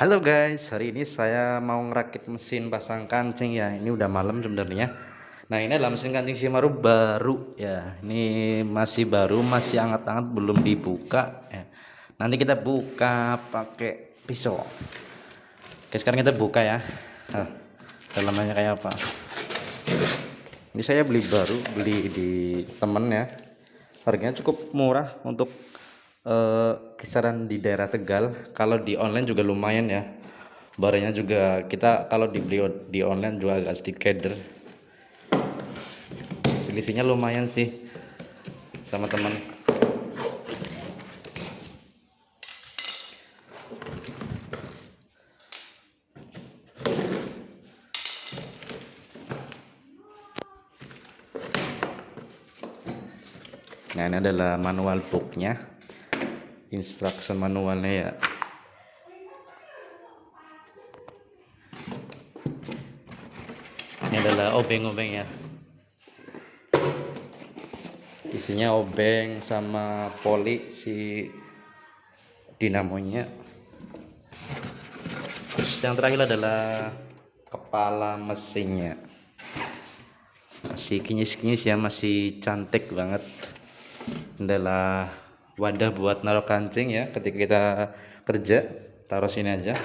Halo guys, hari ini saya mau ngerakit mesin pasang kancing ya. Ini udah malam sebenarnya. Nah ini adalah mesin kancing Shimano baru ya. Ini masih baru, masih hangat-hangat, belum dibuka. Ya. Nanti kita buka pakai pisau. Oke sekarang kita buka ya. Nah, dalamnya kayak apa? Ini saya beli baru, beli di temen ya. Harganya cukup murah untuk eh, kisaran di daerah Tegal kalau di online juga lumayan ya. Barangnya juga kita kalau dibeli di online juga agak sedikit keder. Selisihnya lumayan sih sama teman. Nah ini adalah manual booknya instruction manualnya ya. Ini adalah obeng-obeng ya. Isinya obeng sama poli si dinamonya. Terus yang terakhir adalah kepala mesinnya. Masih kinyis-kinyis ya masih cantik banget. Adalah wadah buat naruh kancing ya ketika kita kerja taruh sini aja.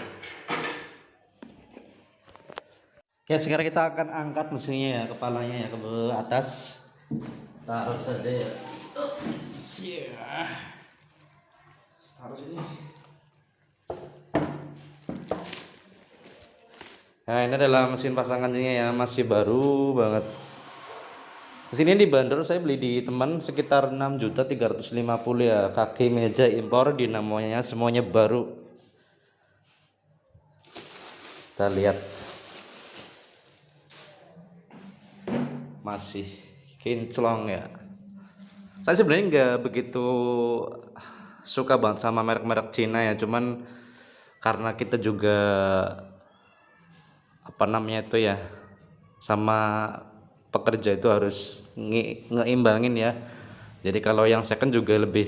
Oke sekarang kita akan angkat mesinnya ya kepalanya ya ke atas. Taruh saja ya. Taruh sini. Nah ini adalah mesin pasang kancingnya ya masih baru banget Sini bandar saya beli di teman sekitar 6 juta 350 ya. Kaki meja impor dinamonya semuanya baru. Kita lihat. Masih kinclong ya. Saya sebenarnya nggak begitu suka banget sama merek-merek Cina ya. Cuman karena kita juga apa namanya itu ya sama pekerja itu harus nge ngeimbangin ya. Jadi kalau yang second juga lebih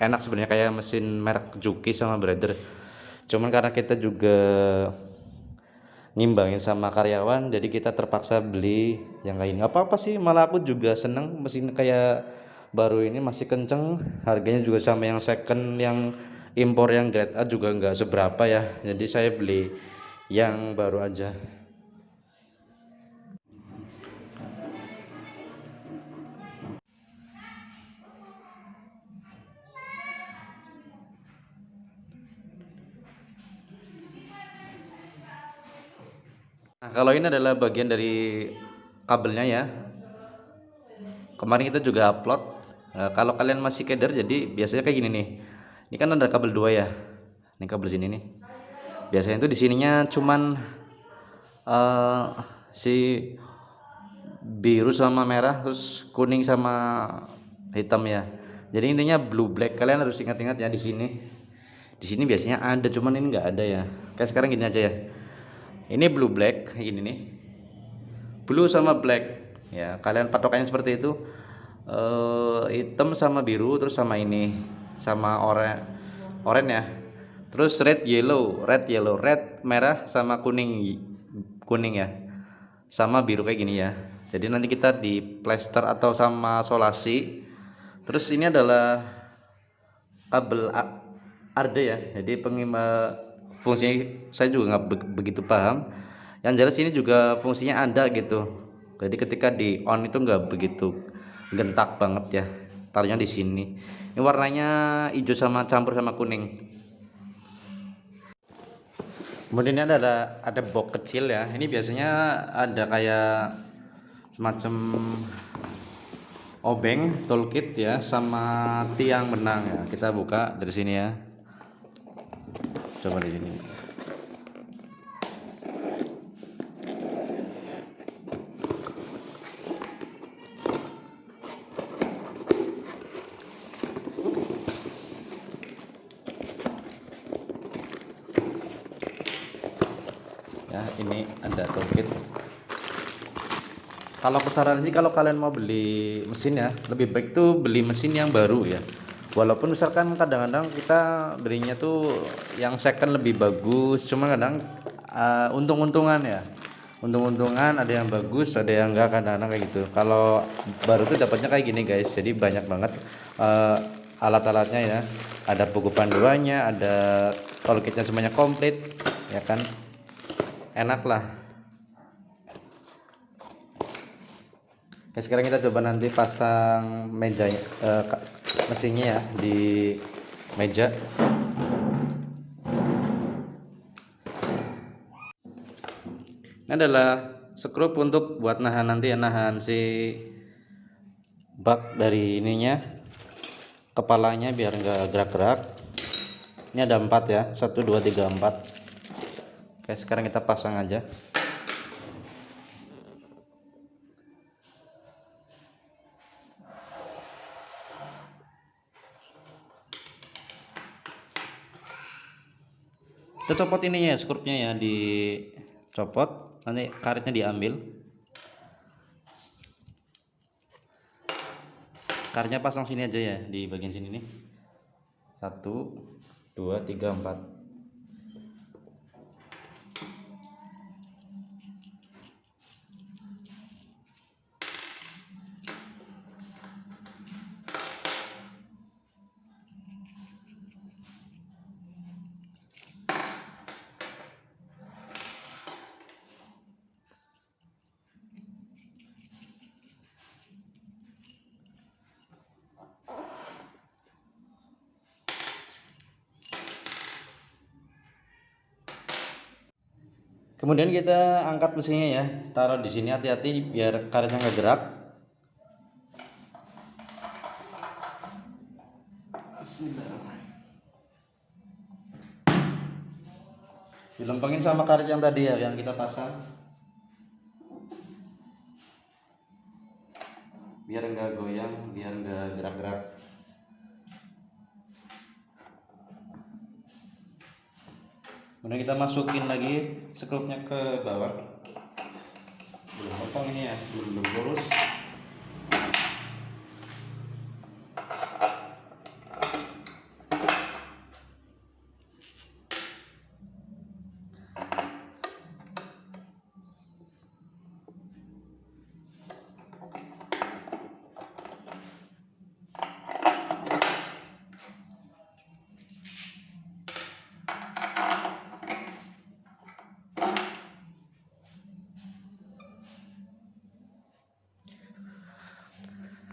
enak sebenarnya kayak mesin merek Juki sama Brother. Cuman karena kita juga ngimbangin sama karyawan jadi kita terpaksa beli yang lain. Nggak apa-apa sih malah aku juga seneng mesin kayak baru ini masih kenceng. Harganya juga sama yang second yang impor yang grade A juga nggak seberapa ya. Jadi saya beli yang baru aja Nah, kalau ini adalah bagian dari kabelnya ya. Kemarin kita juga upload. Nah, kalau kalian masih keder jadi biasanya kayak gini nih. Ini kan ada kabel dua ya. Ini kabel sini nih. Biasanya itu di sininya cuman uh, si biru sama merah terus kuning sama hitam ya. Jadi intinya blue black. Kalian harus ingat-ingat ya di sini. Di sini biasanya ada cuman ini enggak ada ya. Kayak sekarang gini aja ya ini blue black ini nih. Blue sama black. Ya kalian patokannya seperti itu. Uh, hitam sama biru terus sama ini sama oranye oranye ya. Terus red yellow red yellow. Red merah sama kuning kuning ya. Sama biru kayak gini ya. Jadi nanti kita di plaster atau sama solasi. Terus ini adalah kabel arde ya. Jadi pengimba fungsinya saya juga nggak begitu paham. Yang jelas ini juga fungsinya ada gitu. Jadi ketika di on itu nggak begitu gentak banget ya taruhnya di sini. Ini warnanya hijau sama campur sama kuning. Kemudian ini ada ada box kecil ya. Ini biasanya ada kayak semacam obeng toolkit ya sama tiang benang ya. Kita buka dari sini ya coba di sini. Ya ini ada toolkit. Kalau kesaran sih kalau kalian mau beli mesin ya lebih baik tuh beli mesin yang baru ya walaupun misalkan kadang-kadang kita belinya tuh yang second lebih bagus cuma kadang uh, untung-untungan ya. Untung-untungan ada yang bagus ada yang enggak kadang-kadang kayak gitu. Kalau baru tuh dapatnya kayak gini guys. Jadi banyak banget uh, alat-alatnya ya. Ada buku panduannya ada toolkitnya semuanya komplit ya kan? Enak lah Oke, sekarang kita coba nanti pasang meja uh, mesinnya ya di meja. Ini adalah skrup untuk buat nahan nanti ya nahan si bak dari ininya kepalanya biar enggak gerak-gerak. Ini ada empat ya satu dua tiga empat. Oke sekarang kita pasang aja kita copot ini ya skrupnya ya dicopot. Nanti karetnya diambil. Karetnya pasang sini aja ya di bagian sini nih. Satu dua tiga empat kemudian kita angkat mesinnya ya. Taruh di sini hati-hati biar karetnya nggak gerak. Dilempengin sama karet yang tadi ya yang kita pasang. Biar enggak goyang biar enggak gerak-gerak kemudian kita masukin lagi sekrupnya ke bawah. Belum potong ini ya belum, belum lurus